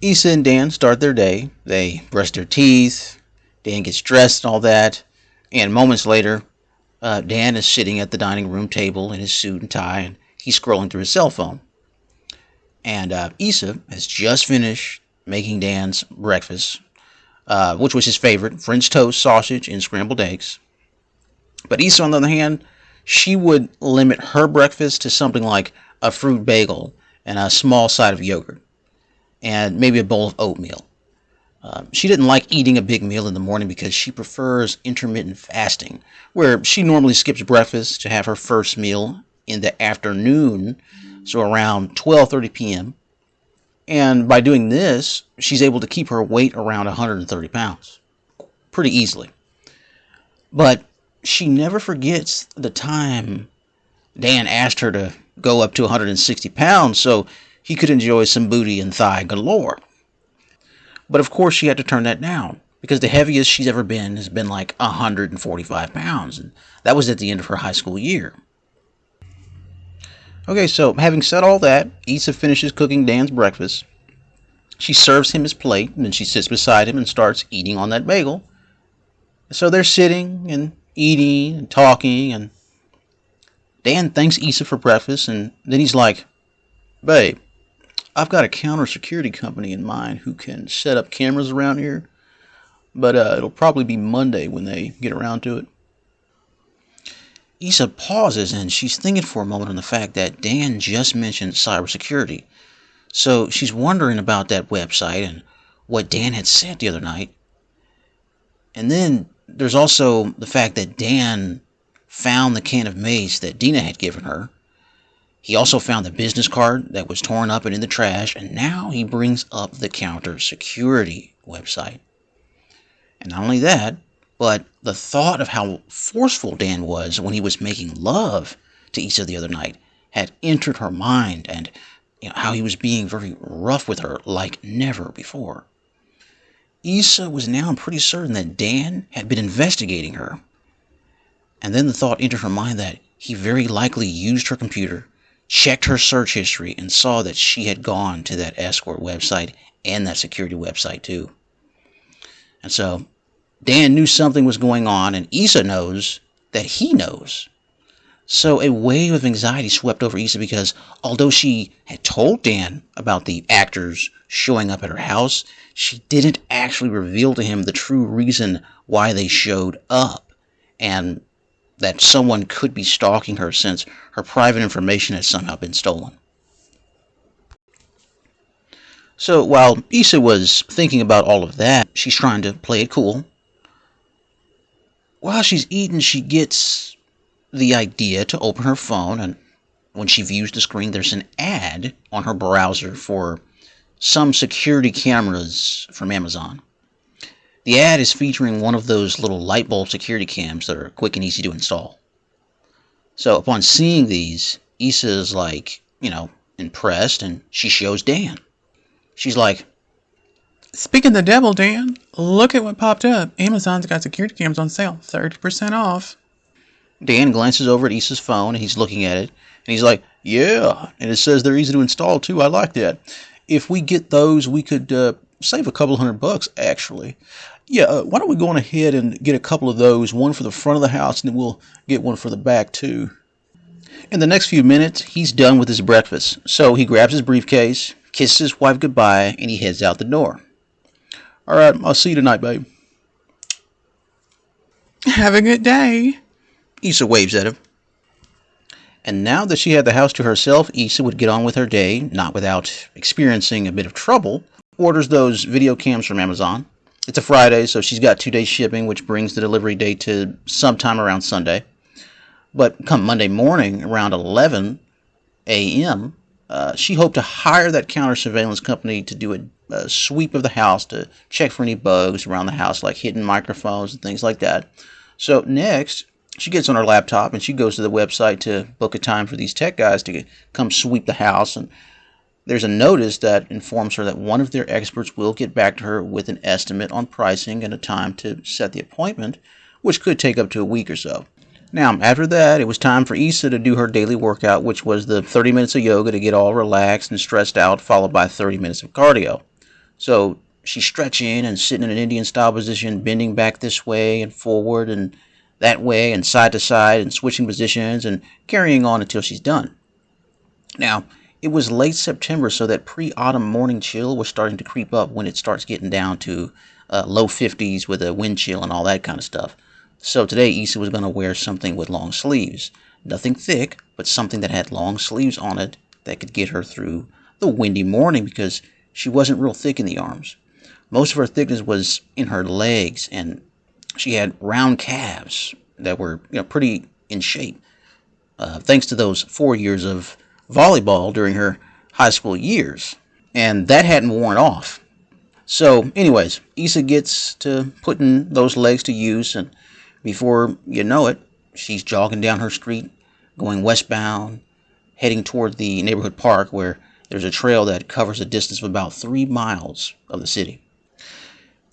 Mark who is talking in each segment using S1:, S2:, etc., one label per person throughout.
S1: Issa and Dan start their day. They brush their teeth. Dan gets dressed and all that. And moments later, uh, Dan is sitting at the dining room table in his suit and tie, and he's scrolling through his cell phone. And uh, Issa has just finished making Dan's breakfast, uh, which was his favorite French toast, sausage, and scrambled eggs. But Issa, on the other hand, she would limit her breakfast to something like a fruit bagel and a small side of yogurt, and maybe a bowl of oatmeal. Uh, she didn't like eating a big meal in the morning because she prefers intermittent fasting, where she normally skips breakfast to have her first meal in the afternoon, so around 12:30 p.m. And by doing this, she's able to keep her weight around 130 pounds pretty easily. But she never forgets the time Dan asked her to go up to 160 pounds so he could enjoy some booty and thigh galore. But of course, she had to turn that down because the heaviest she's ever been has been like 145 pounds, and that was at the end of her high school year. Okay, so having said all that, Issa finishes cooking Dan's breakfast. She serves him his plate, and then she sits beside him and starts eating on that bagel. So they're sitting and eating and talking, and Dan thanks Issa for breakfast, and then he's like, Babe, I've got a counter security company in mind who can set up cameras around here, but uh, it'll probably be Monday when they get around to it. Issa pauses and she's thinking for a moment on the fact that Dan just mentioned cybersecurity. So she's wondering about that website and what Dan had said the other night. And then there's also the fact that Dan found the can of mace that Dina had given her. He also found the business card that was torn up and in the trash, and now he brings up the counter security website. And not only that, but the thought of how forceful Dan was when he was making love to Issa the other night had entered her mind, and you know, how he was being very rough with her like never before. Issa was now pretty certain that Dan had been investigating her. And then the thought entered her mind that he very likely used her computer, checked her search history, and saw that she had gone to that escort website and that security website too. And so Dan knew something was going on, and Issa knows that he knows. So a wave of anxiety swept over Issa because although she had told Dan about the actors showing up at her house, she didn't actually reveal to him the true reason why they showed up and that someone could be stalking her since her private information has somehow been stolen. So while Issa was thinking about all of that, she's trying to play it cool. While she's eating, she gets the idea to open her phone, and when she views the screen, there's an ad on her browser for some security cameras from Amazon. The ad is featuring one of those little light bulb security cams that are quick and easy to install. So upon seeing these, Issa is like, you know, impressed and she shows Dan. She's like,
S2: Speaking the devil, Dan, look at what popped up. Amazon's got security cams on sale, 30% off.
S1: Dan glances over at Issa's phone and he's looking at it. And he's like, Yeah. And it says they're easy to install too. I like that. If we get those, we could uh, save a couple hundred bucks, actually. Yeah, uh, why don't we go on ahead and get a couple of those, one for the front of the house, and then we'll get one for the back, too. In the next few minutes, he's done with his breakfast. So he grabs his briefcase, kisses his wife goodbye, and he heads out the door. All right, I'll see you tonight, babe.
S2: Have a good day.
S1: Issa waves at him. And now that she had the house to herself, Issa would get on with her day, not without experiencing a bit of trouble. Orders those video cams from Amazon. It's a Friday, so she's got two days shipping, which brings the delivery date to sometime around Sunday. But come Monday morning, around 11 a.m., uh, she hoped to hire that counter surveillance company to do a, a sweep of the house to check for any bugs around the house, like hidden microphones and things like that. So next, she gets on her laptop and she goes to the website to book a time for these tech guys to come sweep the house. And there's a notice that informs her that one of their experts will get back to her with an estimate on pricing and a time to set the appointment, which could take up to a week or so. Now, after that, it was time for Issa to do her daily workout, which was the 30 minutes of yoga to get all relaxed and stressed out, followed by 30 minutes of cardio. So she's stretching and sitting in an Indian style position, bending back this way and forward and that way and side to side and switching positions and carrying on until she's done. Now, it was late September, so that pre autumn morning chill was starting to creep up when it starts getting down to uh, low 50s with a wind chill and all that kind of stuff. So today, Issa was going to wear something with long sleeves. Nothing thick, but something that had long sleeves on it that could get her through the windy morning because she wasn't real thick in the arms. Most of her thickness was in her legs, and she had round calves that were you know, pretty in shape. Uh, thanks to those four years of volleyball during her high school years. And that hadn't worn off. So, anyways, Issa gets to putting those legs to use, and before you know it, she's jogging down her street, going westbound, heading toward the neighborhood park where there's a trail that covers a distance of about three miles of the city.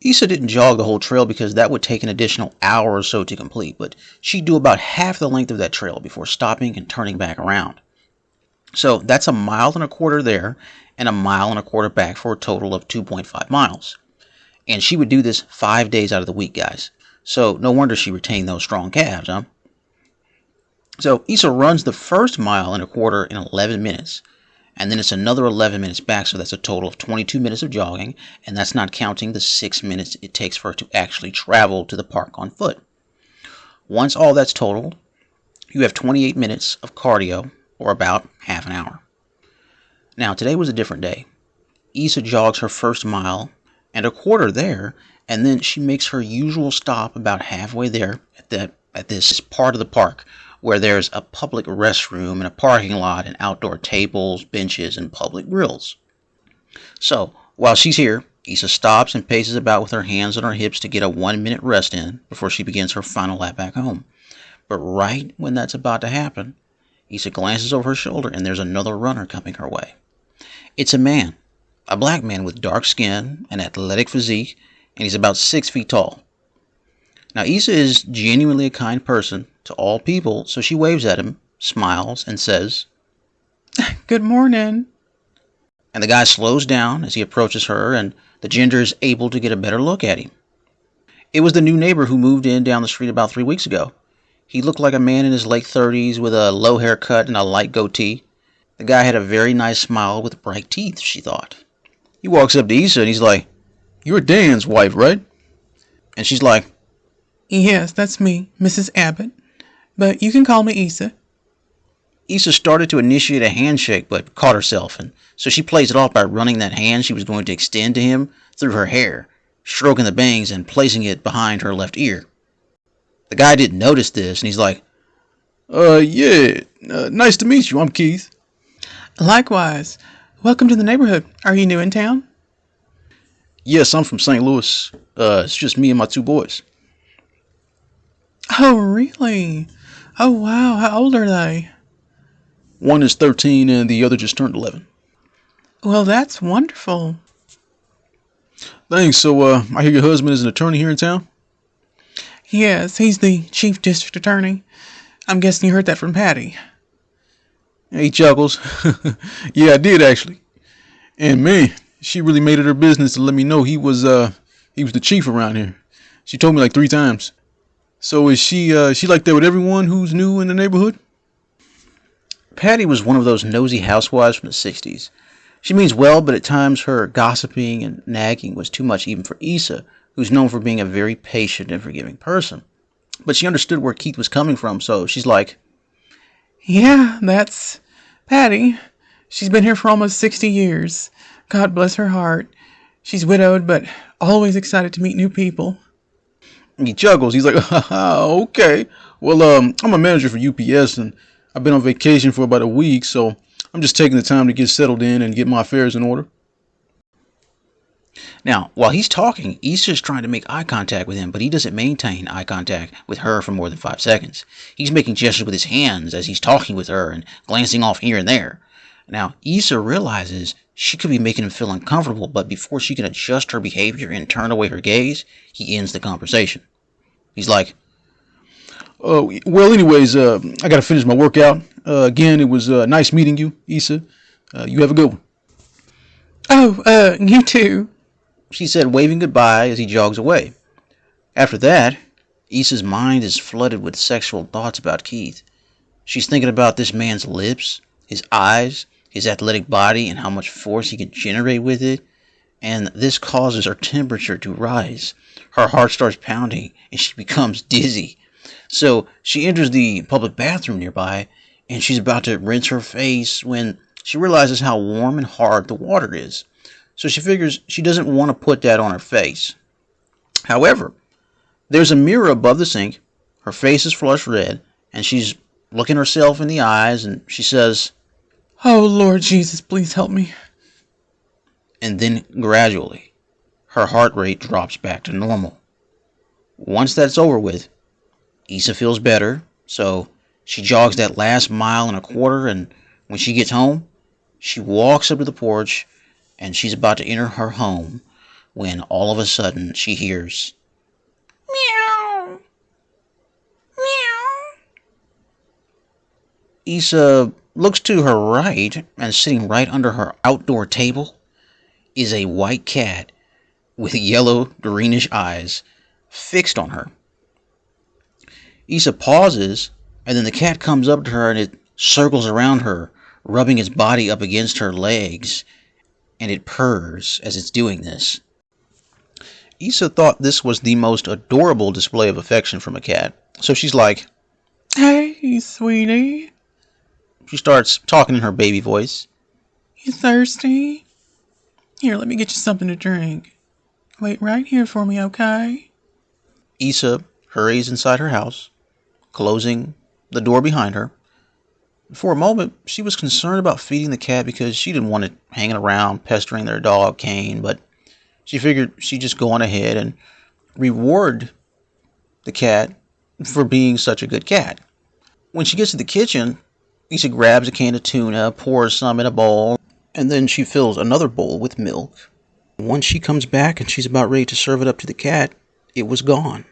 S1: Issa didn't jog the whole trail because that would take an additional hour or so to complete, but she'd do about half the length of that trail before stopping and turning back around. So that's a mile and a quarter there and a mile and a quarter back for a total of 2.5 miles. And she would do this five days out of the week, guys. So no wonder she retained those strong calves, huh? So Issa runs the first mile and a quarter in 11 minutes. And then it's another 11 minutes back, so that's a total of 22 minutes of jogging, and that's not counting the 6 minutes it takes for her to actually travel to the park on foot. Once all that's totaled, you have 28 minutes of cardio, or about half an hour. Now, today was a different day. Issa jogs her first mile and a quarter there, and then she makes her usual stop about halfway there at that at this part of the park where there's a public restroom and a parking lot and outdoor tables, benches, and public grills. So, while she's here, Issa stops and paces about with her hands on her hips to get a one minute rest in before she begins her final lap back home. But right when that's about to happen, Issa glances over her shoulder and there's another runner coming her way. It's a man, a black man with dark skin, an athletic physique, and he's about six feet tall. Now, Issa is genuinely a kind person to all people, so she waves at him, smiles, and says,
S2: Good morning.
S1: And the guy slows down as he approaches her, and the ginger is able to get a better look at him. It was the new neighbor who moved in down the street about three weeks ago. He looked like a man in his late 30s with a low haircut and a light goatee. The guy had a very nice smile with bright teeth, she thought. He walks up to Issa and he's like, You're Dan's wife, right? And she's like,
S2: Yes, that's me, Mrs. Abbott. But you can call me Issa.
S1: Issa started to initiate a handshake but caught herself, and so she plays it off by running that hand she was going to extend to him through her hair, stroking the bangs and placing it behind her left ear. The guy didn't notice this, and he's like,
S3: Uh, yeah, uh, nice to meet you. I'm Keith.
S2: Likewise. Welcome to the neighborhood. Are you new in town?
S3: Yes, I'm from St. Louis. Uh, it's just me and my two boys.
S2: Oh, really? Oh, wow. How old are they?
S3: One is 13 and the other just turned 11.
S2: Well, that's wonderful.
S3: Thanks. So, uh, I hear your husband is an attorney here in town?
S2: Yes, he's the chief district attorney. I'm guessing you heard that from Patty.
S3: He chuckles. yeah, I did actually. And man, she really made it her business to let me know he was uh he was the chief around here. She told me like three times. So is she uh she like that with everyone who's new in the neighborhood?
S1: Patty was one of those nosy housewives from the 60s. She means well, but at times her gossiping and nagging was too much even for Issa, who's known for being a very patient and forgiving person. But she understood where Keith was coming from, so she's like,
S2: Yeah, that's Patty. She's been here for almost 60 years. God bless her heart. She's widowed, but always excited to meet new people.
S3: He chuckles. He's like, okay. Well, um, I'm a manager for UPS and I've been on vacation for about a week, so I'm just taking the time to get settled in and get my affairs in order.
S1: Now, while he's talking, Issa's trying to make eye contact with him, but he doesn't maintain eye contact with her for more than five seconds. He's making gestures with his hands as he's talking with her and glancing off here and there. Now, Issa realizes she could be making him feel uncomfortable, but before she can adjust her behavior and turn away her gaze, he ends the conversation. He's like,
S3: Oh, well, anyways, uh, I got to finish my workout. Uh, again, it was uh, nice meeting you, Issa. Uh, you have a good one.
S2: Oh, uh, you too.
S1: She said, waving goodbye as he jogs away. After that, Issa's mind is flooded with sexual thoughts about Keith. She's thinking about this man's lips, his eyes, his athletic body, and how much force he can generate with it. And this causes her temperature to rise. Her heart starts pounding and she becomes dizzy. So she enters the public bathroom nearby and she's about to rinse her face when she realizes how warm and hard the water is. So she figures she doesn't want to put that on her face. However, there's a mirror above the sink. Her face is flush red, and she's looking herself in the eyes, and she says,
S2: Oh, Lord Jesus, please help me.
S1: And then gradually, her heart rate drops back to normal. Once that's over with, Issa feels better, so she jogs that last mile and a quarter, and when she gets home, she walks up to the porch, and she's about to enter her home when all of a sudden she hears
S2: Meow. Meow.
S1: Issa looks to her right, and sitting right under her outdoor table is a white cat with yellow greenish eyes fixed on her. Issa pauses, and then the cat comes up to her and it circles around her, rubbing its body up against her legs, and it purrs as it's doing this. Issa thought this was the most adorable display of affection from a cat, so she's like,
S2: Hey, sweetie.
S1: she starts talking in her baby voice.
S2: You thirsty? Here, let me get you something to drink. Wait right here for me, okay?
S1: Issa hurries inside her house, closing the door behind her. For a moment, she was concerned about feeding the cat because she didn't want it hanging around pestering their dog, Kane, but she figured she'd just go on ahead and reward the cat for being such a good cat. When she gets to the kitchen, Lisa grabs a can of tuna, pours some in a bowl, and then she fills another bowl with milk. Once she comes back and she's about ready to serve it up to the cat, it was gone.